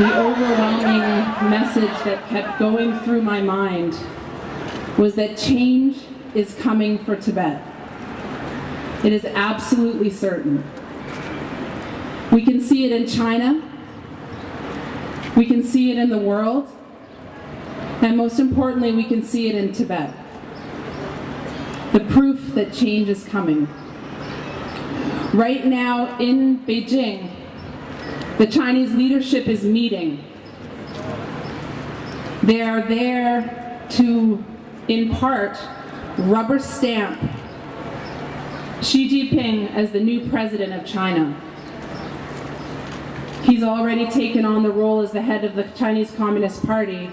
the overwhelming message that kept going through my mind was that change is coming for Tibet. It is absolutely certain. We can see it in China, we can see it in the world, and most importantly, we can see it in Tibet. The proof that change is coming. Right now in Beijing, the Chinese leadership is meeting. They are there to, in part, rubber stamp Xi Jinping as the new president of China. He's already taken on the role as the head of the Chinese Communist Party.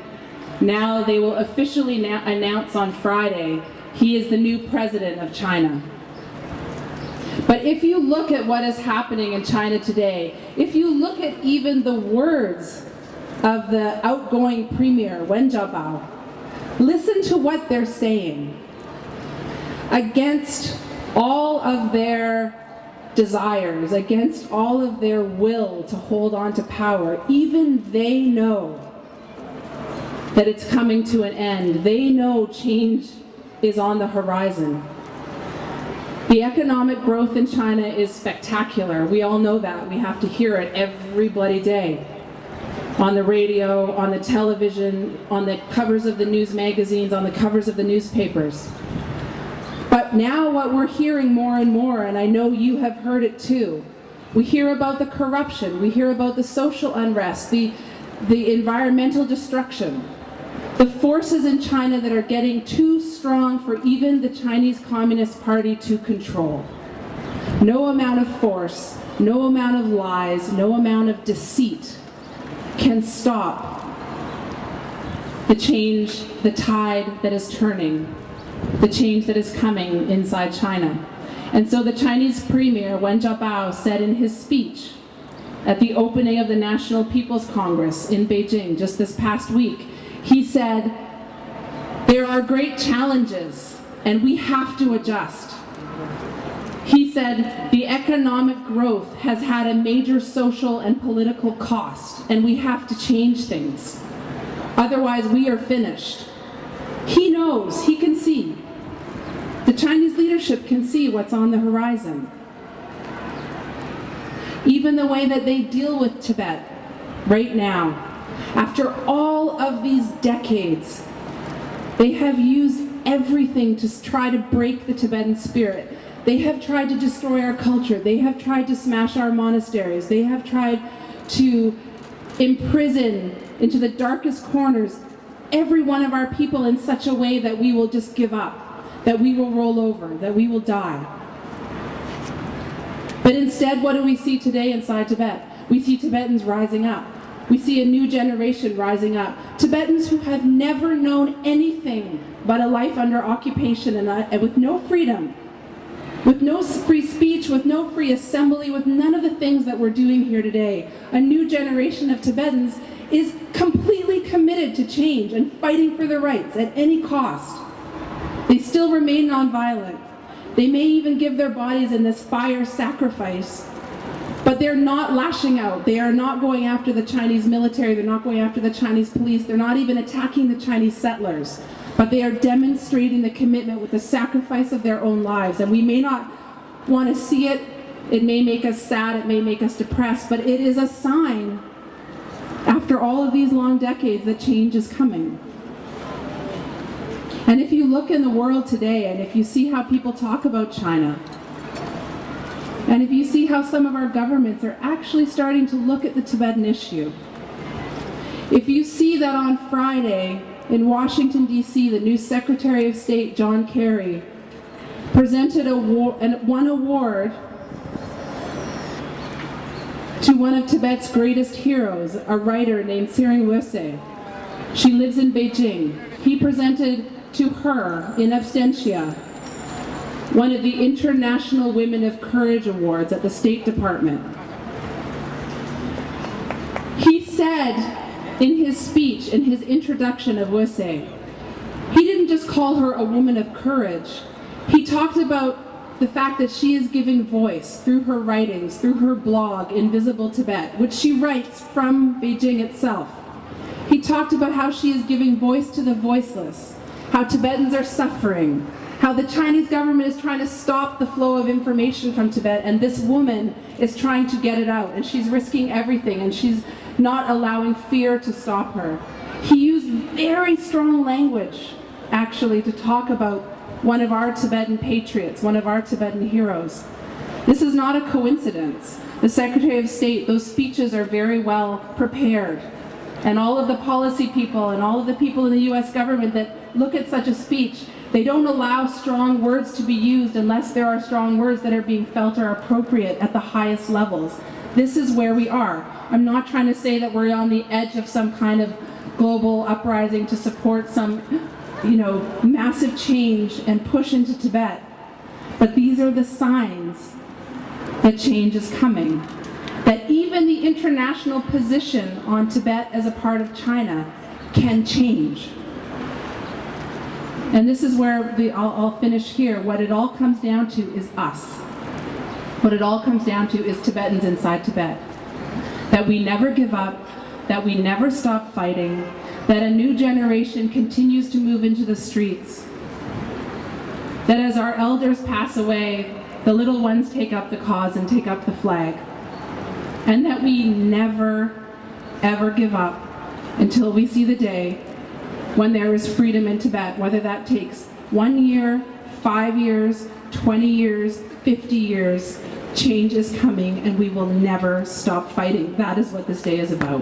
Now they will officially announce on Friday he is the new president of China. But if you look at what is happening in China today, if you look at even the words of the outgoing premier, Wen Jiabao, listen to what they're saying. Against all of their desires, against all of their will to hold on to power, even they know that it's coming to an end. They know change is on the horizon. The economic growth in China is spectacular. We all know that. We have to hear it every bloody day. On the radio, on the television, on the covers of the news magazines, on the covers of the newspapers. But now what we're hearing more and more, and I know you have heard it too, we hear about the corruption, we hear about the social unrest, the, the environmental destruction, the forces in China that are getting too strong for even the Chinese Communist Party to control. No amount of force, no amount of lies, no amount of deceit can stop the change, the tide that is turning the change that is coming inside China. And so the Chinese Premier Wen Jiabao said in his speech at the opening of the National People's Congress in Beijing just this past week, he said, there are great challenges and we have to adjust. He said, the economic growth has had a major social and political cost and we have to change things. Otherwise we are finished. He knows, he can see. The Chinese leadership can see what's on the horizon. Even the way that they deal with Tibet right now, after all of these decades, they have used everything to try to break the Tibetan spirit. They have tried to destroy our culture. They have tried to smash our monasteries. They have tried to imprison into the darkest corners every one of our people in such a way that we will just give up, that we will roll over, that we will die. But instead, what do we see today inside Tibet? We see Tibetans rising up. We see a new generation rising up. Tibetans who have never known anything but a life under occupation and, uh, and with no freedom, with no free speech, with no free assembly, with none of the things that we're doing here today. A new generation of Tibetans is completely committed to change and fighting for their rights at any cost. They still remain nonviolent. They may even give their bodies in this fire sacrifice, but they're not lashing out. They are not going after the Chinese military. They're not going after the Chinese police. They're not even attacking the Chinese settlers. But they are demonstrating the commitment with the sacrifice of their own lives. And we may not want to see it. It may make us sad. It may make us depressed. But it is a sign after all of these long decades that change is coming. And if you look in the world today and if you see how people talk about China, and if you see how some of our governments are actually starting to look at the Tibetan issue, if you see that on Friday in Washington, D.C., the new Secretary of State, John Kerry, presented a one award to one of Tibet's greatest heroes, a writer named Tsering Woeser. She lives in Beijing. He presented to her in absentia one of the International Women of Courage Awards at the State Department. He said in his speech, in his introduction of Woeser, he didn't just call her a woman of courage. He talked about the fact that she is giving voice through her writings, through her blog, Invisible Tibet, which she writes from Beijing itself. He talked about how she is giving voice to the voiceless, how Tibetans are suffering, how the Chinese government is trying to stop the flow of information from Tibet, and this woman is trying to get it out, and she's risking everything, and she's not allowing fear to stop her. He used very strong language, actually, to talk about one of our Tibetan patriots, one of our Tibetan heroes. This is not a coincidence. The Secretary of State, those speeches are very well prepared. And all of the policy people and all of the people in the US government that look at such a speech, they don't allow strong words to be used unless there are strong words that are being felt are appropriate at the highest levels. This is where we are. I'm not trying to say that we're on the edge of some kind of global uprising to support some you know, massive change and push into Tibet. But these are the signs that change is coming. That even the international position on Tibet as a part of China can change. And this is where the, I'll, I'll finish here. What it all comes down to is us. What it all comes down to is Tibetans inside Tibet. That we never give up, that we never stop fighting, that a new generation continues to move into the streets. That as our elders pass away, the little ones take up the cause and take up the flag. And that we never, ever give up until we see the day when there is freedom in Tibet, whether that takes one year, five years, 20 years, 50 years, change is coming and we will never stop fighting. That is what this day is about.